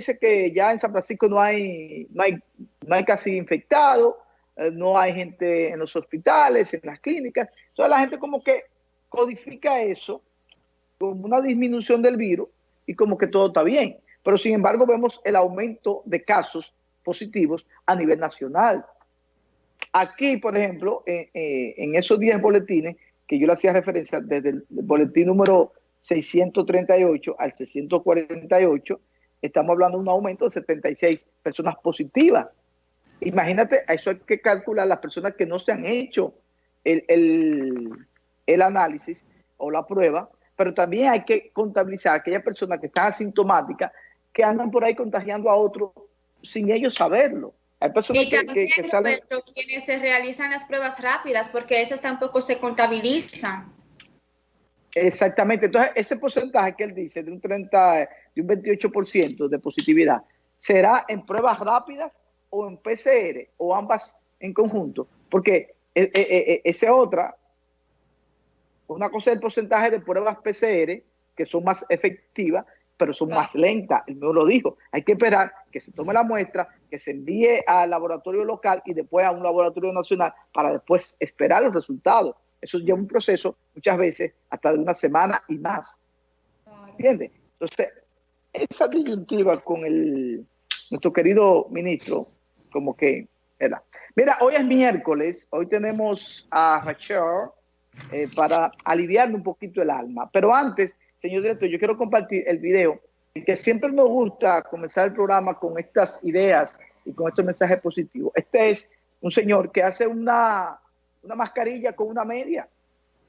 dice que ya en San Francisco no hay, no hay, no hay casi infectados, eh, no hay gente en los hospitales, en las clínicas. Entonces la gente como que codifica eso como una disminución del virus y como que todo está bien. Pero sin embargo vemos el aumento de casos positivos a nivel nacional. Aquí, por ejemplo, en esos 10 boletines que yo le hacía referencia desde el boletín número 638 al 648, estamos hablando de un aumento de 76 personas positivas. Imagínate, a eso hay que calcular las personas que no se han hecho el, el, análisis o la prueba, pero también hay que contabilizar aquellas personas que están asintomáticas, que andan por ahí contagiando a otros sin ellos saberlo. Hay personas y también, que, salen... quienes se realizan las pruebas rápidas, porque esas tampoco se contabilizan. Exactamente. Entonces, ese porcentaje que él dice de un 30, de un 28% de positividad, ¿será en pruebas rápidas o en PCR o ambas en conjunto? Porque eh, eh, eh, esa otra, una cosa es el porcentaje de pruebas PCR, que son más efectivas, pero son más lentas. Él me lo dijo. Hay que esperar que se tome la muestra, que se envíe al laboratorio local y después a un laboratorio nacional para después esperar los resultados. Eso lleva un proceso muchas veces hasta de una semana y más. ¿Entiendes? Entonces, esa disyuntiva con el, nuestro querido ministro, como que era. Mira, hoy es miércoles, hoy tenemos a Rachel eh, para aliviarme un poquito el alma. Pero antes, señor director, yo quiero compartir el video, que siempre me gusta comenzar el programa con estas ideas y con estos mensajes positivos. Este es un señor que hace una una mascarilla con una media,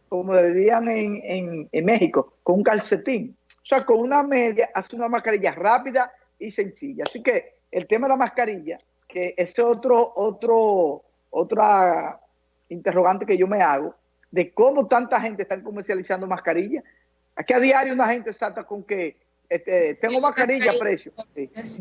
como deberían en, en, México, con un calcetín. O sea, con una media hace una mascarilla rápida y sencilla. Así que el tema de la mascarilla, que es otro, otro, otra interrogante que yo me hago, de cómo tanta gente está comercializando mascarillas. Aquí a diario una gente salta con que este, tengo mascarilla a precio.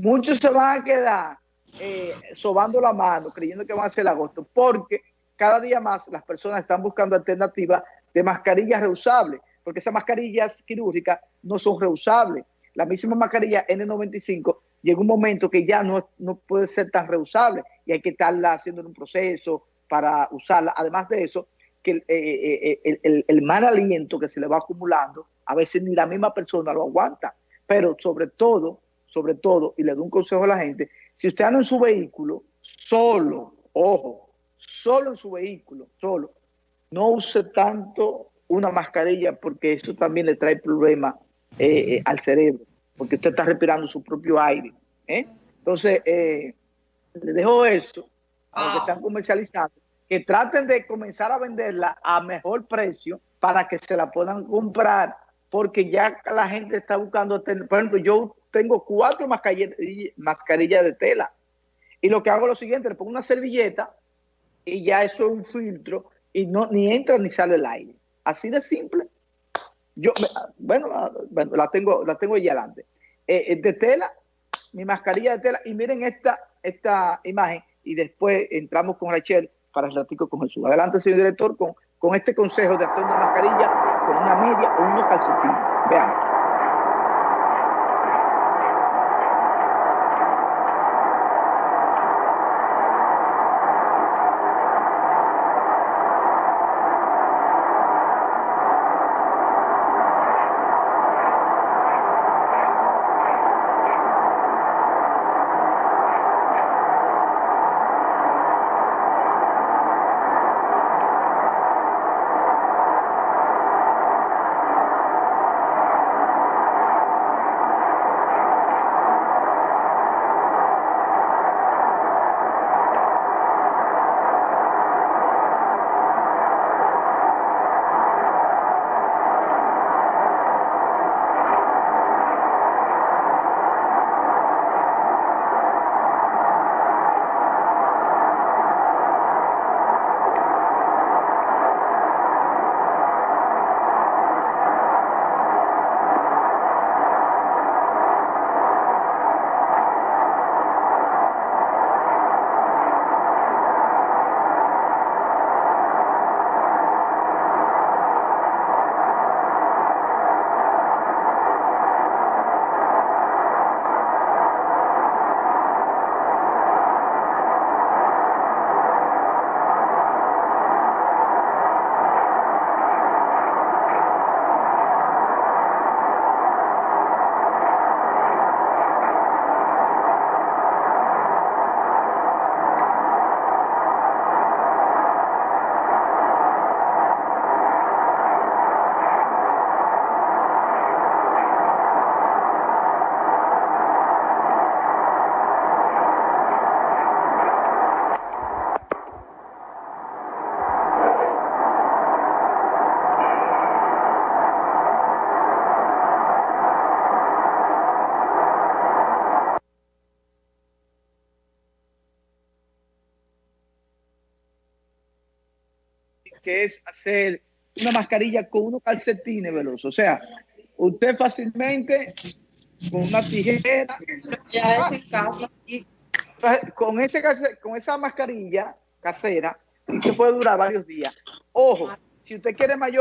Muchos se van a quedar eh, sobando la mano, creyendo que van a ser agosto, porque cada día más las personas están buscando alternativas de mascarillas reusables, porque esas mascarillas quirúrgicas no son reusables. La misma mascarilla N95 llega un momento que ya no, no puede ser tan reusable y hay que estarla haciendo en un proceso para usarla. Además de eso, que el, eh, eh, eh, el, mal aliento que se le va acumulando, a veces ni la misma persona lo aguanta. Pero sobre todo, sobre todo, y le doy un consejo a la gente, si usted anda en su vehículo solo, ojo, solo en su vehículo, solo, no use tanto una mascarilla porque eso también le trae problemas eh, eh, al cerebro, porque usted está respirando su propio aire. ¿eh? Entonces, le dejo eso a los que están comercializando, que traten de comenzar a venderla a mejor precio para que se la puedan comprar, porque ya la gente está buscando, por ejemplo, yo tengo cuatro mascarillas de tela, y lo que hago es lo siguiente, le pongo una servilleta y ya eso es un filtro y no ni entra ni sale el aire. Así de simple. Yo, bueno, la tengo, la tengo ahí adelante. Eh, de tela, mi mascarilla de tela, y miren esta, esta imagen, y después entramos con Rachel para el ratico con Jesús. Adelante, señor director, con, con este consejo de hacer una mascarilla con una media o unos calcetines. Veamos. Que es hacer una mascarilla con unos calcetines veloz. O sea, usted fácilmente con una tijera. Ya es el caso. Y, con, ese, con esa mascarilla casera, que puede durar varios días. Ojo, si usted quiere mayor